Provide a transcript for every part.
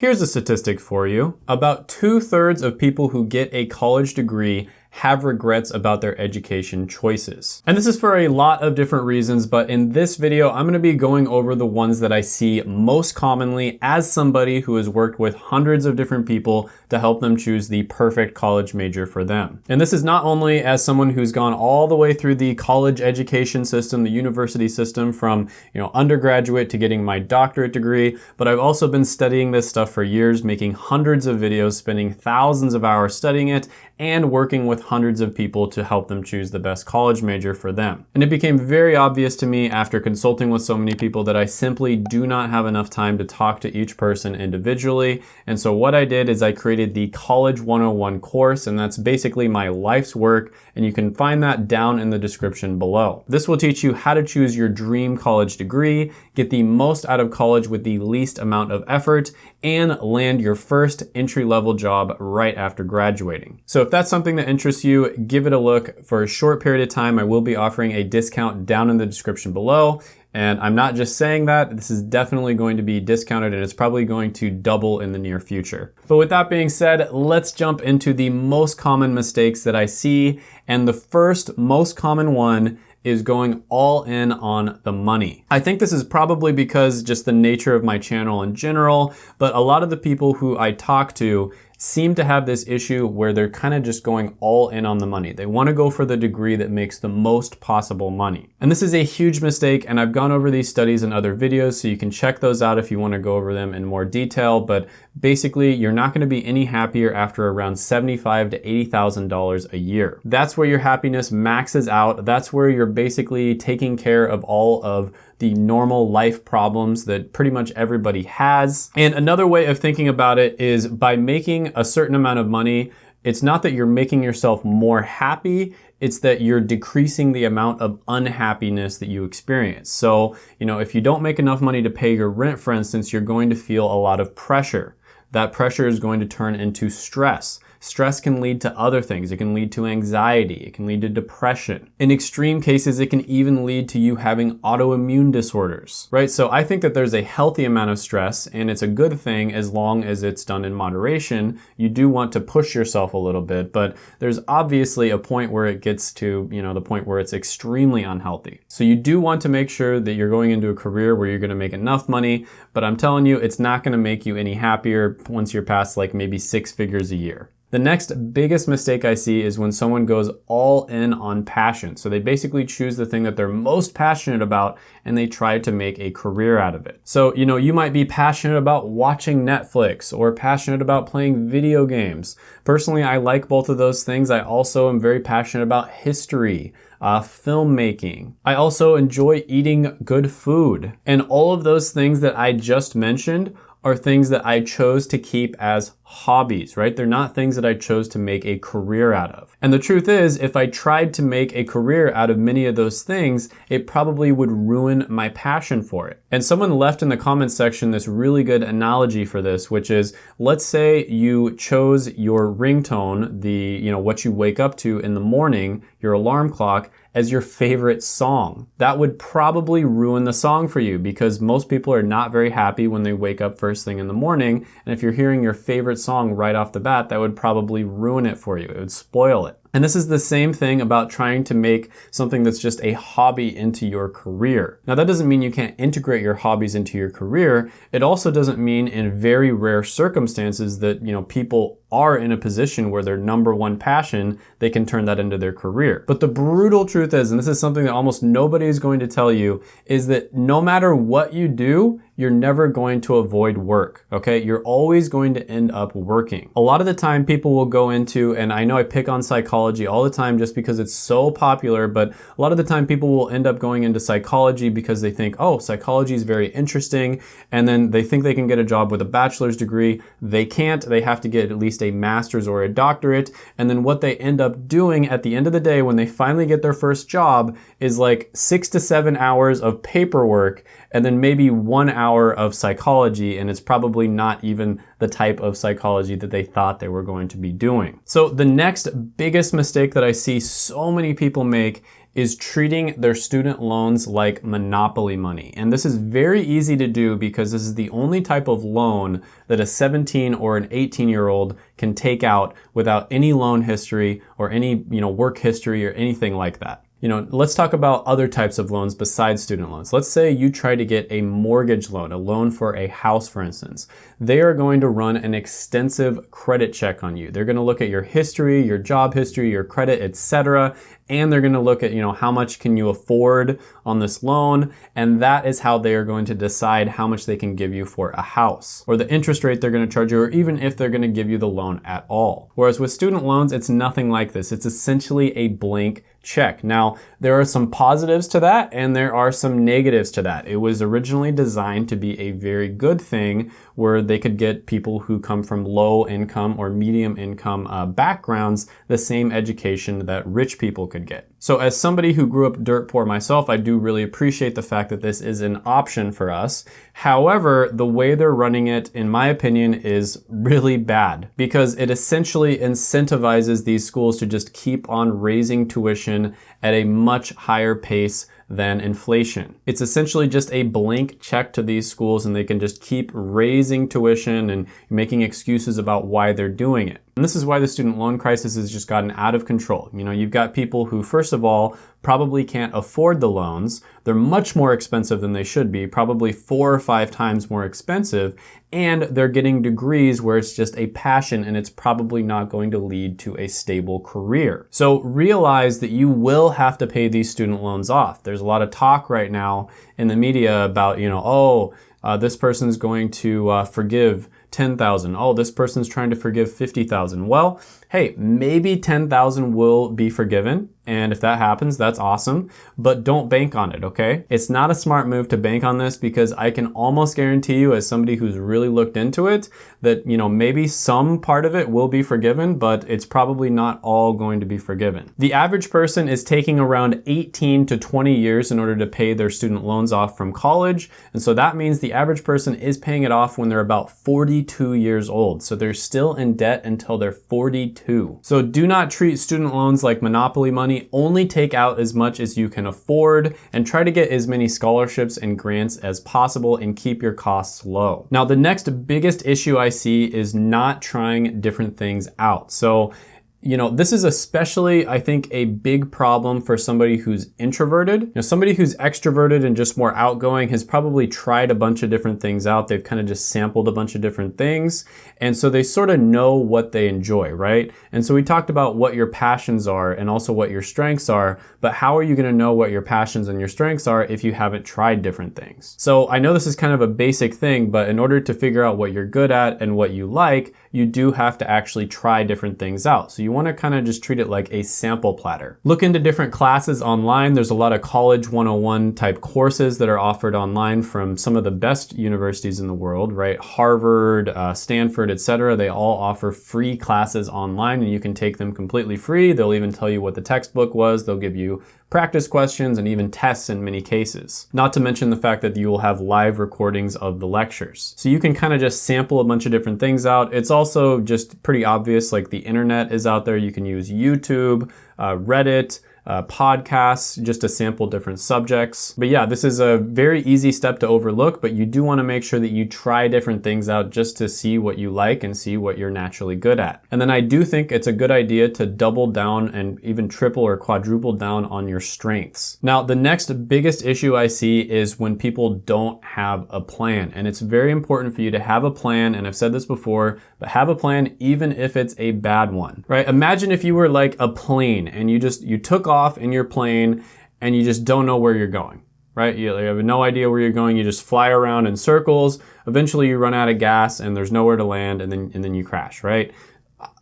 Here's a statistic for you. About two thirds of people who get a college degree have regrets about their education choices. And this is for a lot of different reasons, but in this video, I'm gonna be going over the ones that I see most commonly as somebody who has worked with hundreds of different people to help them choose the perfect college major for them. And this is not only as someone who's gone all the way through the college education system, the university system from you know undergraduate to getting my doctorate degree, but I've also been studying this stuff for years, making hundreds of videos, spending thousands of hours studying it, and working with hundreds of people to help them choose the best college major for them. And it became very obvious to me after consulting with so many people that I simply do not have enough time to talk to each person individually. And so what I did is I created the College 101 course, and that's basically my life's work, and you can find that down in the description below. This will teach you how to choose your dream college degree, get the most out of college with the least amount of effort, and land your first entry-level job right after graduating. So if that's something that interests you, give it a look. For a short period of time, I will be offering a discount down in the description below. And I'm not just saying that, this is definitely going to be discounted and it's probably going to double in the near future. But with that being said, let's jump into the most common mistakes that I see. And the first most common one is going all in on the money. I think this is probably because just the nature of my channel in general, but a lot of the people who I talk to seem to have this issue where they're kind of just going all in on the money. They want to go for the degree that makes the most possible money. And this is a huge mistake and I've gone over these studies in other videos so you can check those out if you want to go over them in more detail. But basically you're not going to be any happier after around 75 to $80,000 a year. That's where your happiness maxes out. That's where you're basically taking care of all of the normal life problems that pretty much everybody has. And another way of thinking about it is by making a certain amount of money, it's not that you're making yourself more happy, it's that you're decreasing the amount of unhappiness that you experience. So, you know, if you don't make enough money to pay your rent, for instance, you're going to feel a lot of pressure. That pressure is going to turn into stress. Stress can lead to other things. It can lead to anxiety. It can lead to depression. In extreme cases, it can even lead to you having autoimmune disorders, right? So I think that there's a healthy amount of stress and it's a good thing as long as it's done in moderation. You do want to push yourself a little bit, but there's obviously a point where it gets to, you know, the point where it's extremely unhealthy. So you do want to make sure that you're going into a career where you're going to make enough money, but I'm telling you, it's not going to make you any happier once you're past like maybe six figures a year. The next biggest mistake I see is when someone goes all in on passion. So they basically choose the thing that they're most passionate about and they try to make a career out of it. So, you know, you might be passionate about watching Netflix or passionate about playing video games. Personally, I like both of those things. I also am very passionate about history. Uh, filmmaking. I also enjoy eating good food. And all of those things that I just mentioned are things that I chose to keep as hobbies, right? They're not things that I chose to make a career out of. And the truth is, if I tried to make a career out of many of those things, it probably would ruin my passion for it. And someone left in the comments section this really good analogy for this, which is, let's say you chose your ringtone, the, you know, what you wake up to in the morning, your alarm clock, as your favorite song. That would probably ruin the song for you because most people are not very happy when they wake up first thing in the morning. And if you're hearing your favorite song right off the bat, that would probably ruin it for you. It would spoil it. And this is the same thing about trying to make something that's just a hobby into your career. Now that doesn't mean you can't integrate your hobbies into your career. It also doesn't mean in very rare circumstances that, you know, people are in a position where their number one passion, they can turn that into their career. But the brutal truth is, and this is something that almost nobody is going to tell you, is that no matter what you do, you're never going to avoid work, okay? You're always going to end up working. A lot of the time people will go into, and I know I pick on psychology all the time just because it's so popular, but a lot of the time people will end up going into psychology because they think, oh, psychology is very interesting, and then they think they can get a job with a bachelor's degree. They can't, they have to get at least a master's or a doctorate, and then what they end up doing at the end of the day when they finally get their first job is like six to seven hours of paperwork and then maybe one hour of psychology, and it's probably not even the type of psychology that they thought they were going to be doing. So the next biggest mistake that I see so many people make is treating their student loans like monopoly money. And this is very easy to do because this is the only type of loan that a 17 or an 18 year old can take out without any loan history or any, you know, work history or anything like that. You know, let's talk about other types of loans besides student loans. Let's say you try to get a mortgage loan, a loan for a house, for instance. They are going to run an extensive credit check on you. They're going to look at your history, your job history, your credit, etc., and they're going to look at, you know, how much can you afford on this loan, and that is how they are going to decide how much they can give you for a house, or the interest rate they're going to charge you, or even if they're going to give you the loan at all. Whereas with student loans, it's nothing like this. It's essentially a blank check. Now, there are some positives to that and there are some negatives to that. It was originally designed to be a very good thing where they could get people who come from low income or medium income uh, backgrounds the same education that rich people could get. So as somebody who grew up dirt poor myself, I do really appreciate the fact that this is an option for us. However, the way they're running it, in my opinion, is really bad because it essentially incentivizes these schools to just keep on raising tuition at a much higher pace than inflation. It's essentially just a blank check to these schools and they can just keep raising tuition and making excuses about why they're doing it. And this is why the student loan crisis has just gotten out of control. You know, you've got people who, first of all, probably can't afford the loans. They're much more expensive than they should be, probably four or five times more expensive. And they're getting degrees where it's just a passion and it's probably not going to lead to a stable career. So realize that you will have to pay these student loans off. There's a lot of talk right now in the media about, you know, oh, uh, this person's going to uh, forgive 10,000. Oh, this person's trying to forgive 50,000. Well, hey, maybe 10,000 will be forgiven. And if that happens, that's awesome, but don't bank on it, okay? It's not a smart move to bank on this because I can almost guarantee you as somebody who's really looked into it that, you know, maybe some part of it will be forgiven, but it's probably not all going to be forgiven. The average person is taking around 18 to 20 years in order to pay their student loans off from college. And so that means the average person is paying it off when they're about 42 years old. So they're still in debt until they're 42 so do not treat student loans like monopoly Only take out as much as you can afford and try to get as many scholarships and grants as possible and keep your costs low. Now, the next biggest issue I see is not trying different things out. So you know, this is especially, I think, a big problem for somebody who's introverted. You know, somebody who's extroverted and just more outgoing has probably tried a bunch of different things out. They've kind of just sampled a bunch of different things. And so they sort of know what they enjoy, right? And so we talked about what your passions are and also what your strengths are, but how are you gonna know what your passions and your strengths are if you haven't tried different things? So I know this is kind of a basic thing, but in order to figure out what you're good at and what you like, you do have to actually try different things out. So you wanna kind of just treat it like a sample platter. Look into different classes online. There's a lot of college 101 type courses that are offered online from some of the best universities in the world, right? Harvard, uh, Stanford, etc. They all offer free classes online and you can take them completely free. They'll even tell you what the textbook was. They'll give you practice questions, and even tests in many cases. Not to mention the fact that you will have live recordings of the lectures. So you can kind of just sample a bunch of different things out. It's also just pretty obvious, like the internet is out there. You can use YouTube, uh, Reddit, uh, podcasts just to sample different subjects. But yeah, this is a very easy step to overlook, but you do wanna make sure that you try different things out just to see what you like and see what you're naturally good at. And then I do think it's a good idea to double down and even triple or quadruple down on your strengths. Now, the next biggest issue I see is when people don't have a plan. And it's very important for you to have a plan, and I've said this before, but have a plan even if it's a bad one, right? Imagine if you were like a plane and you just, you took off off in your plane and you just don't know where you're going, right? You have no idea where you're going. You just fly around in circles. Eventually you run out of gas and there's nowhere to land and then, and then you crash, right?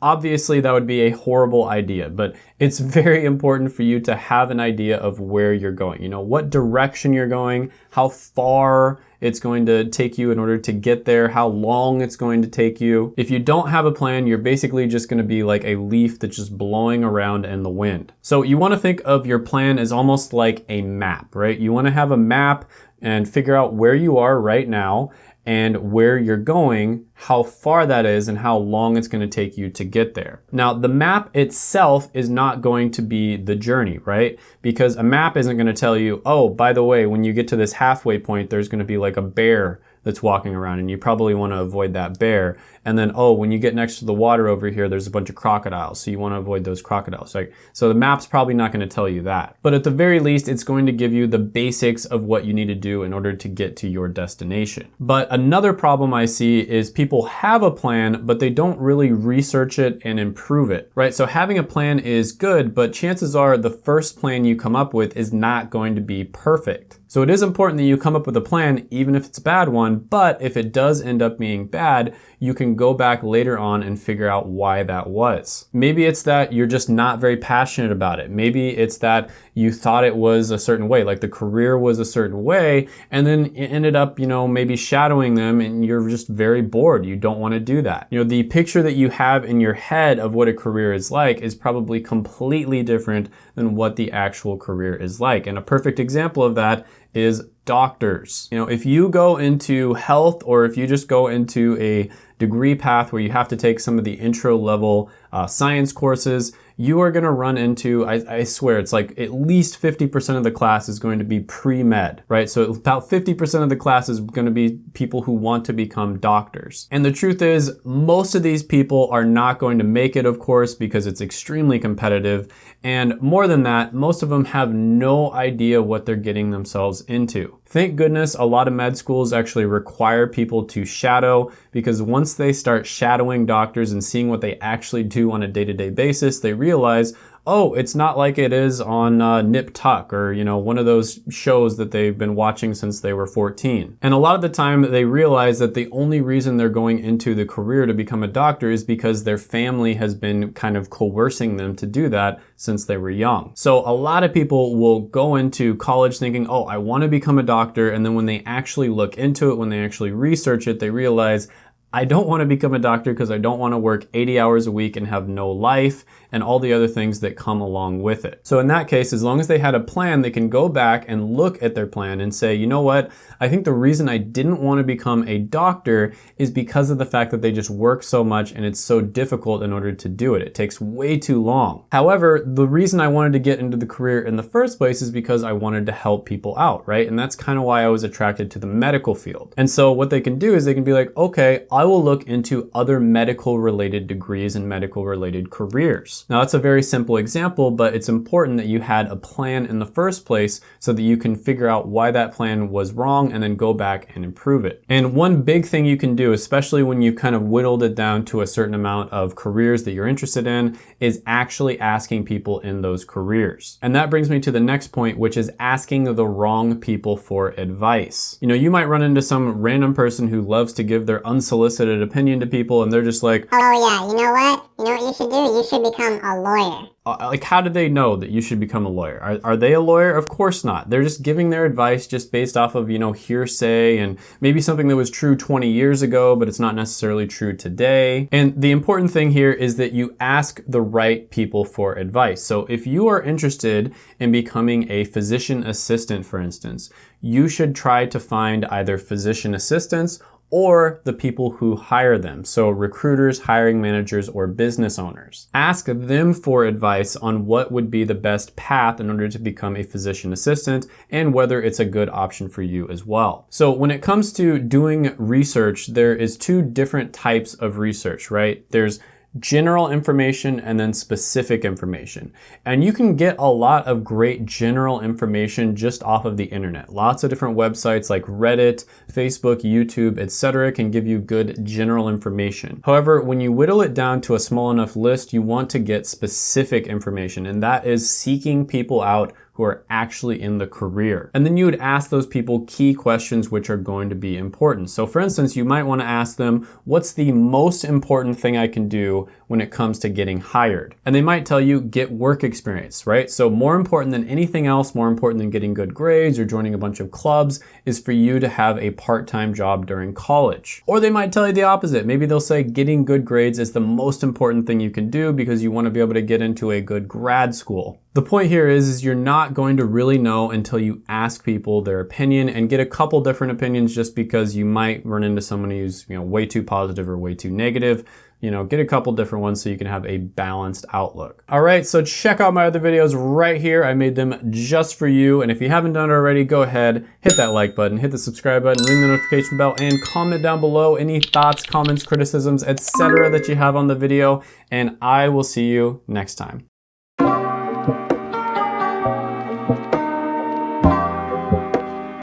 Obviously that would be a horrible idea, but it's very important for you to have an idea of where you're going. You know, what direction you're going, how far it's going to take you in order to get there, how long it's going to take you. If you don't have a plan, you're basically just gonna be like a leaf that's just blowing around in the wind. So you wanna think of your plan as almost like a map, right? You wanna have a map and figure out where you are right now and where you're going, how far that is, and how long it's gonna take you to get there. Now, the map itself is not going to be the journey, right? Because a map isn't gonna tell you, oh, by the way, when you get to this halfway point, there's gonna be like a bear that's walking around and you probably want to avoid that bear. And then, oh, when you get next to the water over here, there's a bunch of crocodiles. So you want to avoid those crocodiles. Like, so the map's probably not going to tell you that. But at the very least, it's going to give you the basics of what you need to do in order to get to your destination. But another problem I see is people have a plan, but they don't really research it and improve it, right? So having a plan is good, but chances are the first plan you come up with is not going to be perfect. So it is important that you come up with a plan, even if it's a bad one, but if it does end up being bad, you can go back later on and figure out why that was. Maybe it's that you're just not very passionate about it. Maybe it's that you thought it was a certain way, like the career was a certain way, and then it ended up, you know, maybe shadowing them and you're just very bored. You don't want to do that. You know, the picture that you have in your head of what a career is like is probably completely different than what the actual career is like. And a perfect example of that is doctors. You know, if you go into health or if you just go into a degree path where you have to take some of the intro level uh, science courses, you are gonna run into, I, I swear, it's like at least 50% of the class is going to be pre-med, right? So about 50% of the class is gonna be people who want to become doctors. And the truth is, most of these people are not going to make it, of course, because it's extremely competitive. And more than that, most of them have no idea what they're getting themselves into. Thank goodness a lot of med schools actually require people to shadow because once they start shadowing doctors and seeing what they actually do on a day-to-day -day basis, they realize, oh, it's not like it is on uh, Nip Tuck or, you know, one of those shows that they've been watching since they were 14. And a lot of the time they realize that the only reason they're going into the career to become a doctor is because their family has been kind of coercing them to do that since they were young. So a lot of people will go into college thinking, oh, I want to become a doctor. And then when they actually look into it, when they actually research it, they realize, I don't want to become a doctor because I don't want to work 80 hours a week and have no life and all the other things that come along with it. So in that case, as long as they had a plan, they can go back and look at their plan and say, you know what, I think the reason I didn't want to become a doctor is because of the fact that they just work so much and it's so difficult in order to do it. It takes way too long. However, the reason I wanted to get into the career in the first place is because I wanted to help people out, right? And that's kind of why I was attracted to the medical field. And so what they can do is they can be like, okay, I will look into other medical related degrees and medical related careers. Now that's a very simple example, but it's important that you had a plan in the first place so that you can figure out why that plan was wrong and then go back and improve it. And one big thing you can do, especially when you've kind of whittled it down to a certain amount of careers that you're interested in, is actually asking people in those careers. And that brings me to the next point, which is asking the wrong people for advice. You know, you might run into some random person who loves to give their unsolicited opinion to people and they're just like, Oh yeah, you know what? You know what you should do? You should become a lawyer. Uh, like, how do they know that you should become a lawyer? Are, are they a lawyer? Of course not. They're just giving their advice just based off of, you know, hearsay and maybe something that was true 20 years ago, but it's not necessarily true today. And the important thing here is that you ask the right people for advice. So if you are interested in becoming a physician assistant, for instance, you should try to find either physician assistants or the people who hire them, so recruiters, hiring managers, or business owners. Ask them for advice on what would be the best path in order to become a physician assistant and whether it's a good option for you as well. So when it comes to doing research, there is two different types of research, right? There's general information and then specific information. And you can get a lot of great general information just off of the internet. Lots of different websites like Reddit, Facebook, YouTube, etc. can give you good general information. However, when you whittle it down to a small enough list, you want to get specific information and that is seeking people out who are actually in the career. And then you would ask those people key questions which are going to be important. So for instance, you might want to ask them, what's the most important thing I can do when it comes to getting hired? And they might tell you, get work experience, right? So more important than anything else, more important than getting good grades or joining a bunch of clubs is for you to have a part-time job during college. Or they might tell you the opposite. Maybe they'll say getting good grades is the most important thing you can do because you want to be able to get into a good grad school. The point here is, is you're not going to really know until you ask people their opinion and get a couple different opinions just because you might run into someone who's, you know, way too positive or way too negative you know, get a couple different ones so you can have a balanced outlook. All right, so check out my other videos right here. I made them just for you. And if you haven't done it already, go ahead, hit that like button, hit the subscribe button, ring the notification bell, and comment down below any thoughts, comments, criticisms, etc. that you have on the video. And I will see you next time.